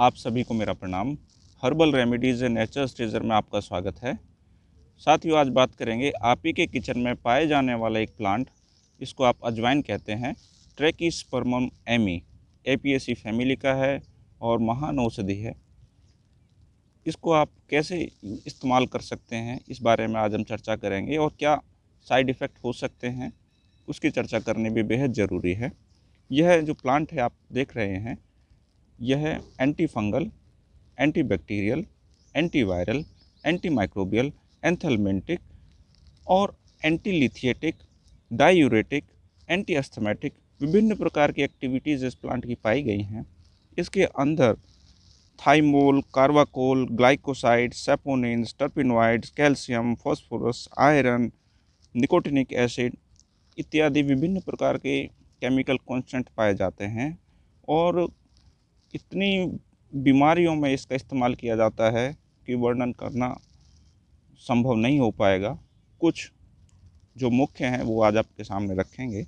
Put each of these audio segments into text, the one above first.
आप सभी को मेरा प्रणाम। हर्बल रेमेडीज़ नेचर्स ट्रेजर में आपका स्वागत है। साथियों, आज बात करेंगे आप ही के किचन में पाए जाने वाला एक प्लांट इसको आप अजवाइन कहते हैं। ट्रेकिस्पर्मम एमी एपीएसी फैमिली का है और महान औषधि है। इसको आप कैसे इस्तेमाल कर सकते हैं, इस बारे में आज हम चर्चा करेंगे और क्या साइड इफ़ेक्ट हो सकते हैं, उसकी चर्चा करनी भी बेहद ज़रूरी है। यह जो प्लांट है, आप देख रहे हैं यह antifungal antibacterial antiviral antimicrobial anthelmintic और एंटी लिथिएटिक डायूरेटिक एंटी अस्थमेटिक विभिन्न प्रकार की एक्टिविटीज़ इस प्लांट की पाई गई हैं। इसके अंदर thymol carvacrol glycoside saponins terpenoids calcium phosphorus iron nicotinic acid इत्यादि विभिन्न प्रकार के केमिकल कॉन्स्टेंट पाए जाते हैं और इतनी बीमारियों में इसका इस्तेमाल किया जाता है कि वर्णन करना संभव नहीं हो पाएगा। कुछ जो मुख्य हैं, वो आज आपके सामने रखेंगे।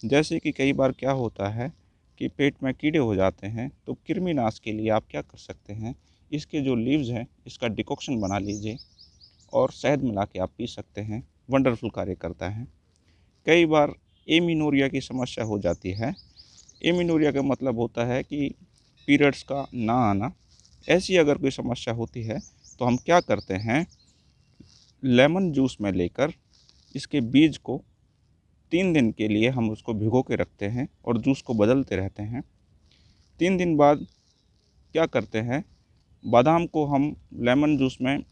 जैसे कि कई बार क्या होता है कि पेट में कीड़े हो जाते हैं तो कृमिनाश के लिए आप क्या कर सकते हैं, इसके जो लीव्स हैं, इसका डिकॉक्शन बना लीजिए और शहद मिला के आप पी सकते हैं। वंडरफुल कार्य करता है। कई बार एमिनोरिया की समस्या हो जाती है। एमिनोरिया का मतलब होता है कि पीरियड्स का ना आना। ऐसी अगर कोई समस्या होती है तो हम क्या करते हैं? लेमन जूस में लेकर इसके बीज को तीन दिन के लिए हम उसको भिगो के रखते हैं और जूस को बदलते रहते हैं। तीन दिन बाद क्या करते हैं? बादाम को हम लेमन जूस में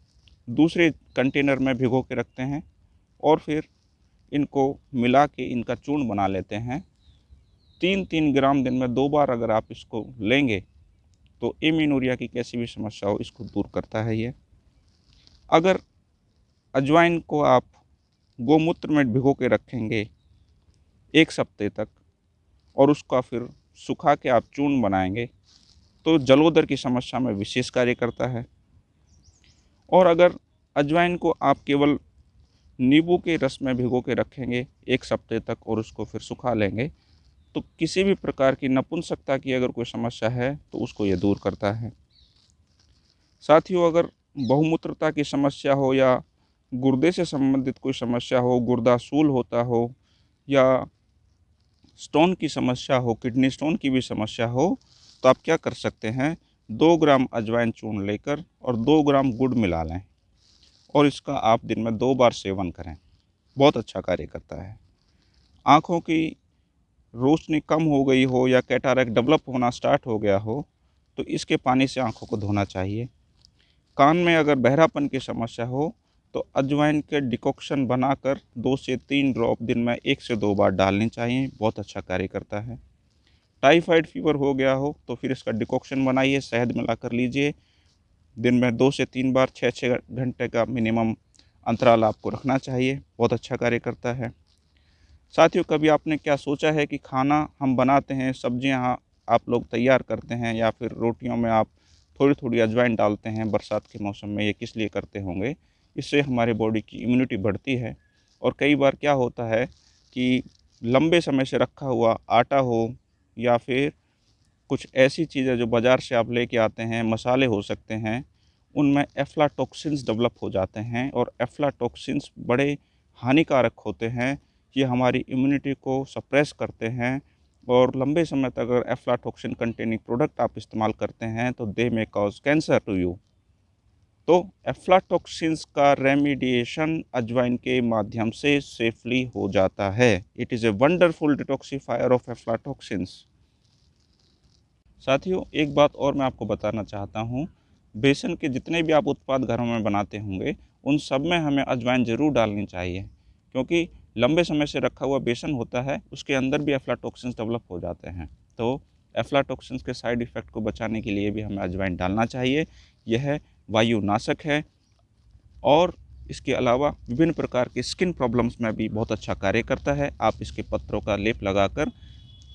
दूसरे कंटेनर में भिगो के रखते हैं और फिर इनको मिला के इनका चूर्ण बना लेते हैं। तीन तीन ग्राम दिन में दो बार अगर आप इसको लेंगे तो एमिनोरिया की कैसी भी समस्या हो, इसको दूर करता है ये। अगर अजवाइन को आप गोमूत्र में भिगो के रखेंगे एक सप्ते तक, और उसका फिर सुखा के आप चून बनाएँगे तो जलोदर की समस्या में विशेष कार्य करता है। और अगर अजवाइन को आप केवल नींबू के रस में भिगो के रखेंगे एक सप्ते तक, और उसको फिर सुखा लेंगे तो किसी भी प्रकार की नपुंसकता की अगर कोई समस्या है तो उसको ये दूर करता है। साथियों अगर बहुमूत्रता की समस्या हो या गुर्दे से संबंधित कोई समस्या हो गुर्दा सूल होता हो या स्टोन की समस्या हो, किडनी स्टोन की भी समस्या हो तो आप क्या कर सकते हैं, दो ग्राम अजवाइन चूर्ण लेकर और दो ग्राम गुड़ मिला लें और इसका आप दिन में दो बार सेवन करें। बहुत अच्छा कार्य करता है। आँखों की रोशनी कम हो गई हो या कैटारक डेवलप होना स्टार्ट हो गया हो तो इसके पानी से आँखों को धोना चाहिए। कान में अगर बहरापन की समस्या हो तो अजवाइन के डिकॉक्शन बनाकर दो से तीन ड्रॉप दिन में एक से दो बार डालनी चाहिए, बहुत अच्छा कार्य करता है। टाइफाइड फीवर हो गया हो तो फिर इसका डिकॉक्शन बनाइए, शहद मिला कर लीजिए। दिन में दो से तीन बार छः छः घंटे का मिनिमम अंतराल आपको रखना चाहिए, बहुत अच्छा कार्य करता है। साथियों, कभी आपने क्या सोचा है कि खाना हम बनाते हैं, सब्ज़ियाँ आप लोग तैयार करते हैं या फिर रोटियों में आप थोड़ी थोड़ी अजवाइन डालते हैं बरसात के मौसम में, ये किस लिए करते होंगे? इससे हमारे बॉडी की इम्यूनिटी बढ़ती है। और कई बार क्या होता है कि लंबे समय से रखा हुआ आटा हो या फिर कुछ ऐसी चीज़ें जो बाज़ार से आप लेके आते हैं, मसाले हो सकते हैं, उनमें एफ्लाटॉक्सिन्स डेवलप हो जाते हैं और एफ्लाटॉक्सिन्स बड़े हानिकारक होते हैं ये हमारी इम्यूनिटी को सप्रेस करते हैं और लंबे समय तक अगर एफ्लाटॉक्सिन कंटेनिंग प्रोडक्ट आप इस्तेमाल करते हैं तो they may cause cancer to you तो एफ्लाटॉक्सिन्स का रेमिडिएशन अजवाइन के माध्यम से सेफली हो जाता है। It is a wonderful detoxifier of aflatoxins साथियों, एक बात और मैं आपको बताना चाहता हूँ। बेसन के जितने भी आप उत्पाद घरों में बनाते होंगे, उन सब में हमें अजवाइन ज़रूर डालनी चाहिए, क्योंकि लंबे समय से रखा हुआ बेसन होता है, उसके अंदर भी एफ्लाटॉक्सिन्स डेवलप हो जाते हैं। तो एफ्लाटॉक्सिन्स के साइड इफ़ेक्ट को बचाने के लिए भी हमें अजवाइन डालना चाहिए। यह वायुनाशक है और इसके अलावा विभिन्न प्रकार के स्किन प्रॉब्लम्स में भी बहुत अच्छा कार्य करता है। आप इसके पत्रों का लेप लगाकर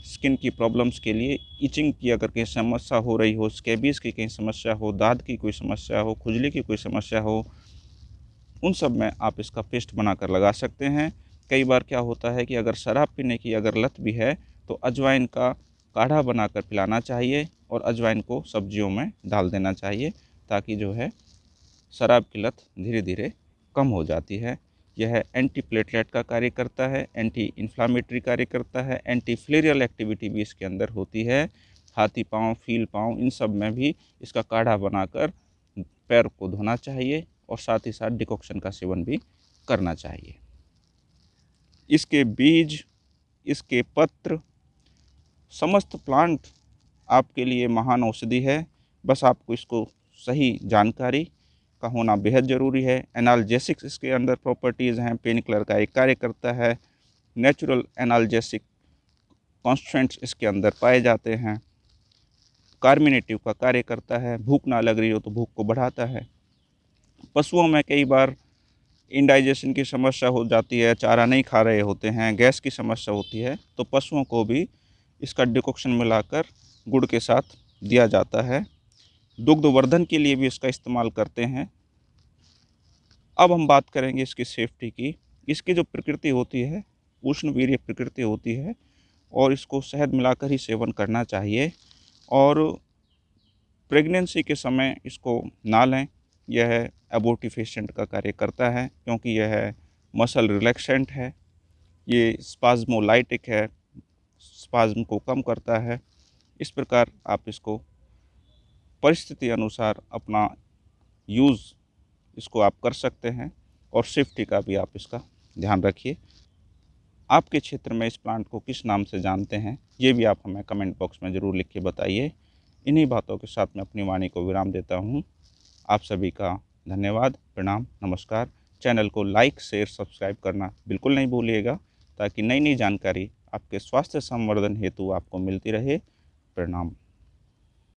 स्किन की प्रॉब्लम्स के लिए इचिंग की अगर कहीं समस्या हो रही हो स्केबीज की कहीं समस्या हो दाद की कोई समस्या हो, खुजली की कोई समस्या हो, उन सब में आप इसका पेस्ट बनाकर लगा सकते हैं। कई बार क्या होता है कि अगर शराब पीने की अगर लत भी है तो अजवाइन का काढ़ा बनाकर पिलाना चाहिए और अजवाइन को सब्जियों में डाल देना चाहिए ताकि जो है शराब की लत धीरे धीरे कम हो जाती है। यह एंटी प्लेटलेट का कार्य करता है एंटी इन्फ्लामेटरी कार्य करता है एंटी फ्लेरियल एक्टिविटी भी इसके अंदर होती है। हाथी पाँव, फील पाँव, इन सब में भी इसका काढ़ा बनाकर पैर को धोना चाहिए और साथ ही साथ डिकॉक्शन का सेवन भी करना चाहिए। इसके बीज, इसके पत्र, समस्त प्लांट आपके लिए महान औषधि है। बस आपको इसको सही जानकारी का होना बेहद ज़रूरी है। एनाल्जेसिक्स इसके अंदर प्रॉपर्टीज़ हैं। पेन किलर का एक कार्य करता है। नेचुरल एनाल्जेसिक कॉन्स्टेंट्स इसके अंदर पाए जाते हैं। कार्मिनेटिव का कार्य करता है। भूख ना लग रही हो तो भूख को बढ़ाता है। पशुओं में कई बार इंडाइजेशन की समस्या हो जाती है, चारा नहीं खा रहे होते हैं, गैस की समस्या होती है तो पशुओं को भी इसका डिकॉक्शन मिलाकर गुड़ के साथ दिया जाता है। दुग्धवर्धन के लिए भी इसका इस्तेमाल करते हैं। अब हम बात करेंगे इसकी सेफ्टी की। इसकी जो प्रकृति होती है उष्ण वीर्य प्रकृति होती है, और इसको शहद मिलाकर ही सेवन करना चाहिए, और प्रेगनेंसी के समय इसको ना लें। यह एबोटिफेशेंट का कार्य करता है, क्योंकि यह मसल रिलैक्सेंट है। ये स्पाज्मोलाइटिक है स्पाज्म को कम करता है। इस प्रकार आप इसको परिस्थिति अनुसार अपना यूज़ इसको आप कर सकते हैं और सेफ्टी का भी आप इसका ध्यान रखिए। आपके क्षेत्र में इस प्लांट को किस नाम से जानते हैं, ये भी आप हमें कमेंट बॉक्स में ज़रूर लिख के बताइए। इन्हीं बातों के साथ मैं अपनी वाणी को विराम देता हूँ। आप सभी का धन्यवाद, प्रणाम, नमस्कार। चैनल को लाइक, शेयर, सब्सक्राइब करना बिल्कुल नहीं भूलिएगा, ताकि नई नई जानकारी आपके स्वास्थ्य संवर्धन हेतु आपको मिलती रहे। प्रणाम।